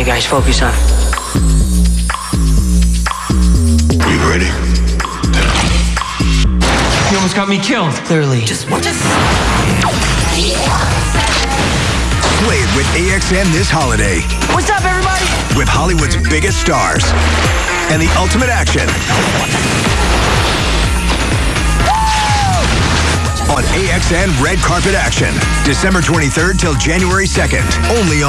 right, guys, focus on. Are you ready? You almost got me killed. Clearly. Just watch us. Play it with AXN this holiday What's up, everybody? with Hollywood's biggest stars and the ultimate action on AXN Red Carpet Action, December 23rd till January 2nd, only on